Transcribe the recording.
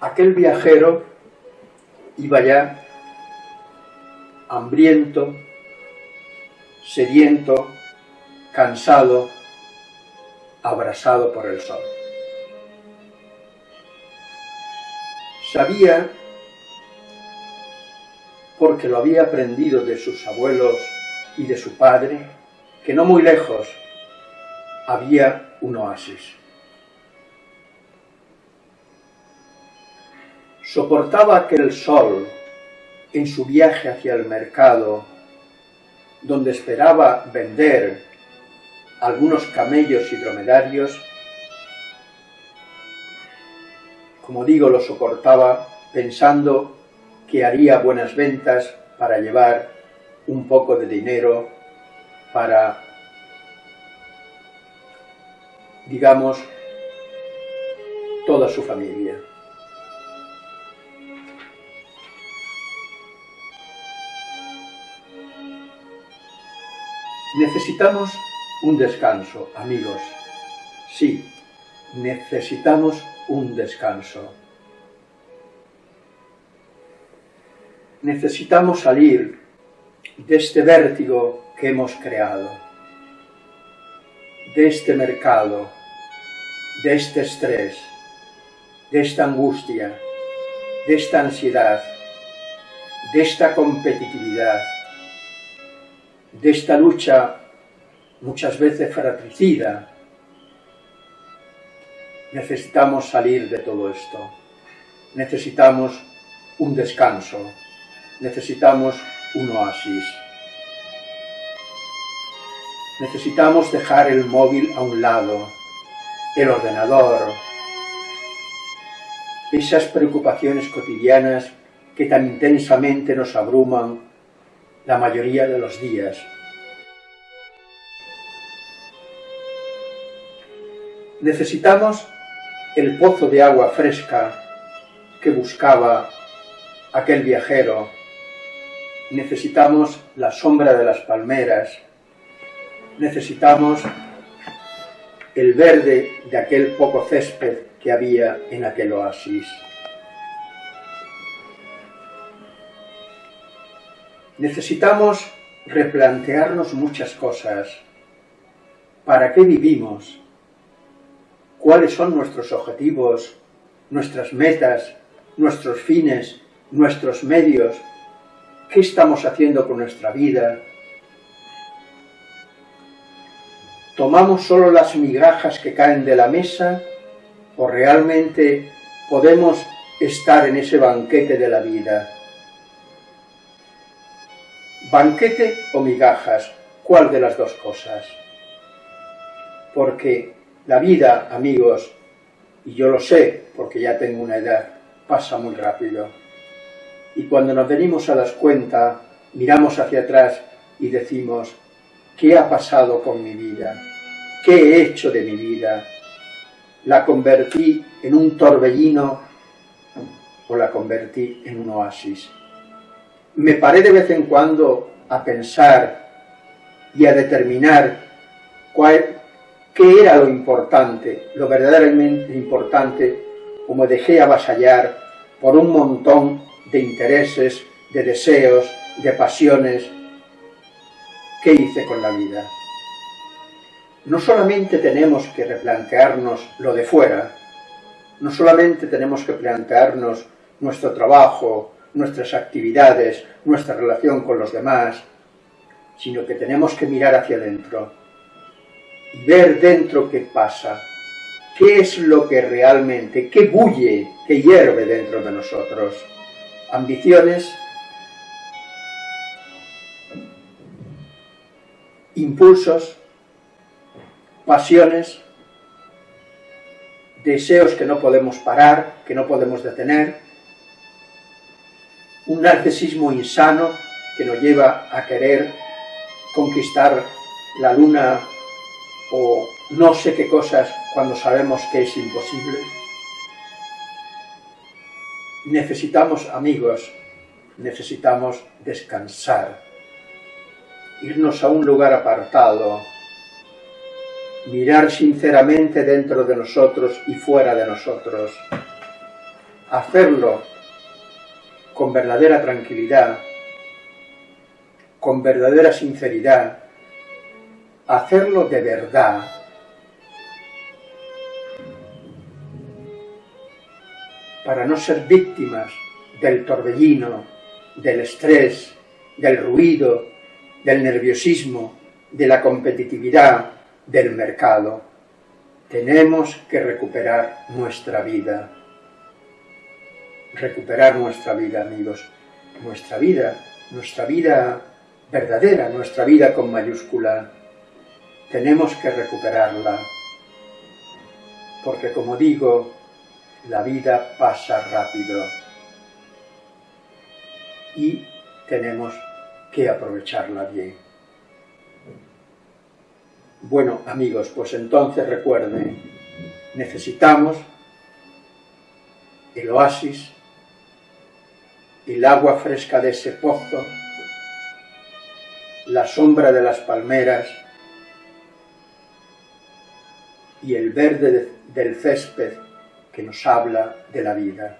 aquel viajero iba ya hambriento, sediento, cansado, abrasado por el sol. Sabía, porque lo había aprendido de sus abuelos y de su padre, que no muy lejos había un oasis. Soportaba aquel sol en su viaje hacia el mercado, donde esperaba vender algunos camellos y dromedarios, como digo, lo soportaba pensando que haría buenas ventas para llevar un poco de dinero para, digamos, toda su familia. Necesitamos un descanso, amigos. Sí, necesitamos un descanso. Necesitamos salir de este vértigo que hemos creado, de este mercado, de este estrés, de esta angustia, de esta ansiedad, de esta competitividad, de esta lucha muchas veces fratricida. Necesitamos salir de todo esto. Necesitamos un descanso. Necesitamos un oasis. Necesitamos dejar el móvil a un lado, el ordenador, esas preocupaciones cotidianas que tan intensamente nos abruman la mayoría de los días. Necesitamos el pozo de agua fresca que buscaba aquel viajero. Necesitamos la sombra de las palmeras. Necesitamos el verde de aquel poco césped que había en aquel oasis. Necesitamos replantearnos muchas cosas. ¿Para qué vivimos? ¿Cuáles son nuestros objetivos, nuestras metas, nuestros fines, nuestros medios? ¿Qué estamos haciendo con nuestra vida? ¿Tomamos solo las migajas que caen de la mesa o realmente podemos estar en ese banquete de la vida? ¿Banquete o migajas? ¿Cuál de las dos cosas? Porque la vida, amigos, y yo lo sé porque ya tengo una edad, pasa muy rápido. Y cuando nos venimos a las cuentas, miramos hacia atrás y decimos, ¿qué ha pasado con mi vida? ¿Qué he hecho de mi vida? ¿La convertí en un torbellino o la convertí en un oasis? Me paré de vez en cuando a pensar y a determinar qué era lo importante, lo verdaderamente importante, o dejé avasallar por un montón de intereses, de deseos, de pasiones. ¿Qué hice con la vida? No solamente tenemos que replantearnos lo de fuera, no solamente tenemos que plantearnos nuestro trabajo, nuestras actividades, nuestra relación con los demás, sino que tenemos que mirar hacia adentro y ver dentro qué pasa, qué es lo que realmente, qué bulle, qué hierve dentro de nosotros. Ambiciones, impulsos, pasiones, deseos que no podemos parar, que no podemos detener, un narcisismo insano que nos lleva a querer conquistar la luna o no sé qué cosas cuando sabemos que es imposible. Necesitamos amigos, necesitamos descansar, irnos a un lugar apartado, mirar sinceramente dentro de nosotros y fuera de nosotros, hacerlo con verdadera tranquilidad, con verdadera sinceridad, hacerlo de verdad, para no ser víctimas del torbellino, del estrés, del ruido, del nerviosismo, de la competitividad, del mercado. Tenemos que recuperar nuestra vida. Recuperar nuestra vida, amigos. Nuestra vida, nuestra vida verdadera, nuestra vida con mayúscula. Tenemos que recuperarla. Porque como digo, la vida pasa rápido. Y tenemos que aprovecharla bien. Bueno, amigos, pues entonces recuerden, necesitamos el oasis, el agua fresca de ese pozo, la sombra de las palmeras y el verde del césped que nos habla de la vida.